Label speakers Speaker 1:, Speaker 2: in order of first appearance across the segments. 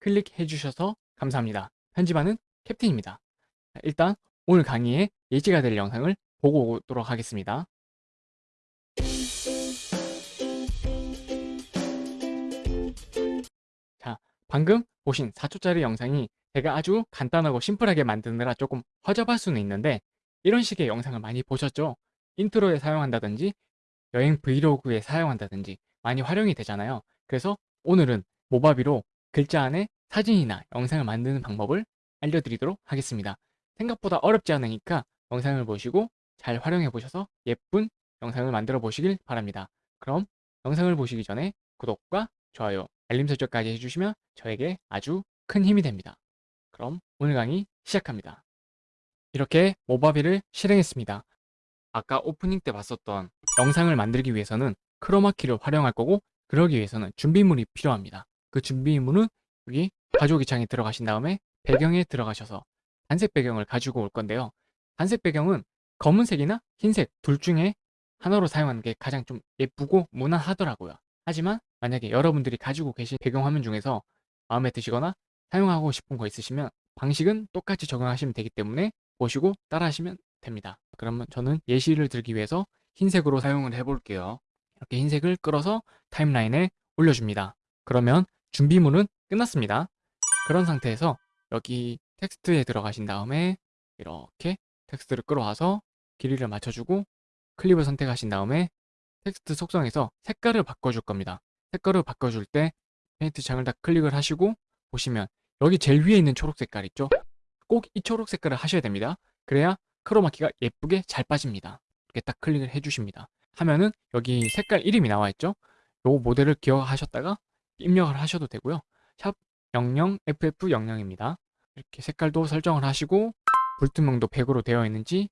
Speaker 1: 클릭해 주셔서 감사합니다. 편집하는 캡틴입니다. 일단 오늘 강의에 예시가 될 영상을 보고 오도록 하겠습니다. 자, 방금 보신 4초짜리 영상이 제가 아주 간단하고 심플하게 만드느라 조금 허접할 수는 있는데 이런 식의 영상을 많이 보셨죠? 인트로에 사용한다든지 여행 브이로그에 사용한다든지 많이 활용이 되잖아요. 그래서 오늘은 모바비로 글자 안에 사진이나 영상을 만드는 방법을 알려드리도록 하겠습니다. 생각보다 어렵지 않으니까 영상을 보시고 잘 활용해 보셔서 예쁜 영상을 만들어 보시길 바랍니다. 그럼 영상을 보시기 전에 구독과 좋아요, 알림 설정까지 해주시면 저에게 아주 큰 힘이 됩니다. 그럼 오늘 강의 시작합니다. 이렇게 모바비를 실행했습니다. 아까 오프닝 때 봤었던 영상을 만들기 위해서는 크로마키를 활용할 거고 그러기 위해서는 준비물이 필요합니다. 그 준비물은 여기 가져오기 창에 들어가신 다음에 배경에 들어가셔서 단색 배경을 가지고 올 건데요. 단색 배경은 검은색이나 흰색 둘 중에 하나로 사용하는 게 가장 좀 예쁘고 무난하더라고요. 하지만 만약에 여러분들이 가지고 계신 배경 화면 중에서 마음에 드시거나 사용하고 싶은 거 있으시면 방식은 똑같이 적용하시면 되기 때문에 보시고 따라 하시면 됩니다. 그러면 저는 예시를 들기 위해서 흰색으로 사용을 해볼게요. 이렇게 흰색을 끌어서 타임라인에 올려줍니다. 그러면 준비물은 끝났습니다. 그런 상태에서 여기 텍스트에 들어가신 다음에 이렇게 텍스트를 끌어와서 길이를 맞춰주고 클립을 선택하신 다음에 텍스트 속성에서 색깔을 바꿔줄 겁니다. 색깔을 바꿔줄 때 페인트 창을 다 클릭을 하시고 보시면 여기 제일 위에 있는 초록 색깔 있죠? 꼭 이 초록 색깔을 하셔야 됩니다. 그래야 크로마키가 예쁘게 잘 빠집니다. 이렇게 딱 클릭을 해주십니다. 하면은 여기 색깔 이름이 나와 있죠? 요 모델을 기억하셨다가 입력을 하셔도 되고요. 샵 00FF00입니다. 이렇게 색깔도 설정을 하시고 불투명도 100으로 되어 있는지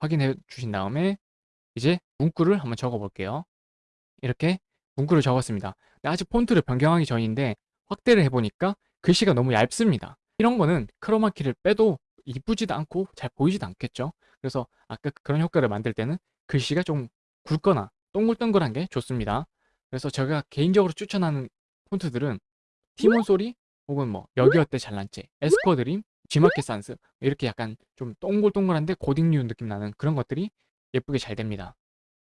Speaker 1: 확인해 주신 다음에 이제 문구를 한번 적어 볼게요. 이렇게 문구를 적었습니다. 아직 폰트를 변경하기 전인데 확대를 해보니까 글씨가 너무 얇습니다. 이런 거는 크로마키를 빼도 이쁘지도 않고 잘 보이지도 않겠죠. 그래서 아까 그런 효과를 만들 때는 글씨가 좀 굵거나 동글동글한 게 좋습니다. 그래서 제가 개인적으로 추천하는 폰트들은 티몬 소리 혹은 뭐 여기어때 잘난체, 에스쿼드림, G마켓 산스 이렇게 약간 좀 동글동글한데 고딩류 느낌 나는 그런 것들이 예쁘게 잘 됩니다.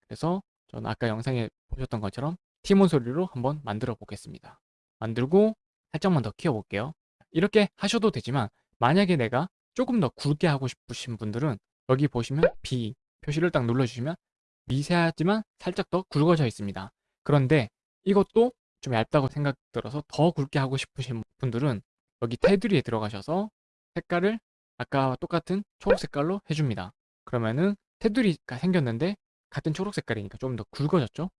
Speaker 1: 그래서 저는 아까 영상에 보셨던 것처럼 티몬 소리로 한번 만들어 보겠습니다. 만들고 살짝만 더 키워볼게요. 이렇게 하셔도 되지만 만약에 내가 조금 더 굵게 하고 싶으신 분들은 여기 보시면 B 표시를 딱 눌러주시면 미세하지만 살짝 더 굵어져 있습니다. 그런데 이것도 좀 얇다고 생각 들어서 더 굵게 하고 싶으신 분들은 여기 테두리에 들어가셔서 색깔을 아까와 똑같은 초록 색깔로 해줍니다. 그러면은 테두리가 생겼는데 같은 초록 색깔이니까 좀 더 굵어졌죠?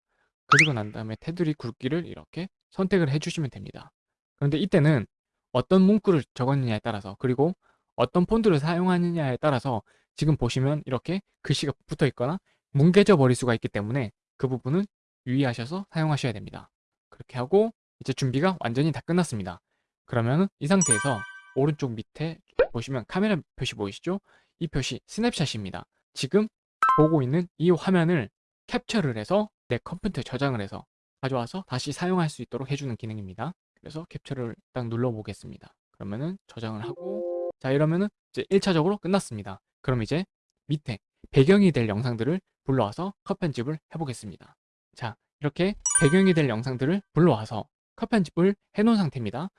Speaker 1: 그리고 난 다음에 테두리 굵기를 이렇게 선택을 해주시면 됩니다. 그런데 이때는 어떤 문구를 적었느냐에 따라서 그리고 어떤 폰트를 사용하느냐에 따라서 지금 보시면 이렇게 글씨가 붙어 있거나 뭉개져 버릴 수가 있기 때문에 그 부분은 유의하셔서 사용하셔야 됩니다. 그렇게 하고 이제 준비가 완전히 다 끝났습니다. 그러면 이 상태에서 오른쪽 밑에 보시면 카메라 표시 보이시죠? 이 표시 스냅샷입니다. 지금 보고 있는 이 화면을 캡처를 해서 내 컴퓨터에 저장을 해서 가져와서 다시 사용할 수 있도록 해주는 기능입니다. 그래서 캡처를 딱 눌러 보겠습니다. 그러면은 저장을 하고 자 이러면은 이제 1차적으로 끝났습니다. 그럼 이제 밑에 배경이 될 영상들을 불러와서 컷 편집을 해보겠습니다. 자 이렇게 배경이 될 영상들을 불러와서 컷 편집을 해놓은 상태입니다.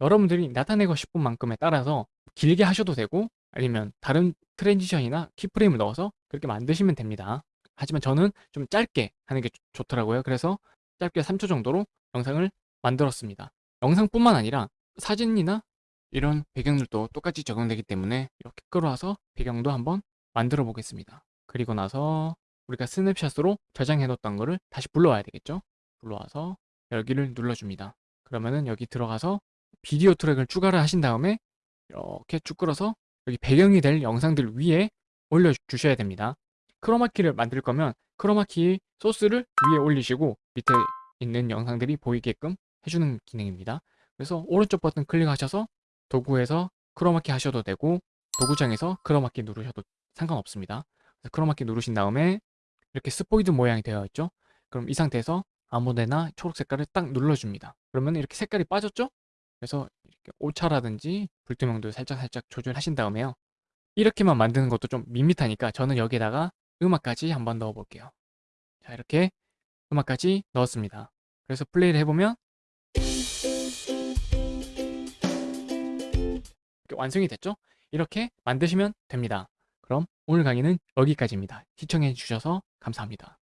Speaker 1: 여러분들이 나타내고 싶은 만큼에 따라서 길게 하셔도 되고 아니면 다른 트랜지션이나 키프레임을 넣어서 그렇게 만드시면 됩니다. 하지만 저는 좀 짧게 하는 게 좋 더라고요. 그래서 짧게 3초 정도로 영상을 만들었습니다. 영상뿐만 아니라 사진이나 이런 배경들도 똑같이 적용되기 때문에 이렇게 끌어와서 배경도 한번 만들어 보겠습니다. 그리고 나서 우리가 스냅샷으로 저장해 놓았던 거를 다시 불러와야 되겠죠? 불러와서 여기를 눌러줍니다. 그러면은 여기 들어가서 비디오 트랙을 추가를 하신 다음에 이렇게 쭉 끌어서 여기 배경이 될 영상들 위에 올려주셔야 됩니다. 크로마키를 만들 거면 크로마키 소스를 위에 올리시고 밑에 있는 영상들이 보이게끔 해주는 기능입니다. 그래서 오른쪽 버튼 클릭하셔서 도구에서 크로마키 하셔도 되고 도구장에서 크로마키 누르셔도 상관없습니다. 크로마키 누르신 다음에 이렇게 스포이드 모양이 되어 있죠. 그럼 이 상태에서 아무데나 초록 색깔을 딱 눌러줍니다. 그러면 이렇게 색깔이 빠졌죠? 그래서 오차라든지 불투명도 살짝살짝 조절하신 다음에요. 이렇게만 만드는 것도 좀 밋밋하니까 저는 여기다가 음악까지 한번 넣어 볼게요. 자, 이렇게 음악까지 넣었습니다. 그래서 플레이를 해보면 이렇게 완성이 됐죠? 이렇게 만드시면 됩니다. 그럼 오늘 강의는 여기까지입니다. 시청해 주셔서 감사합니다.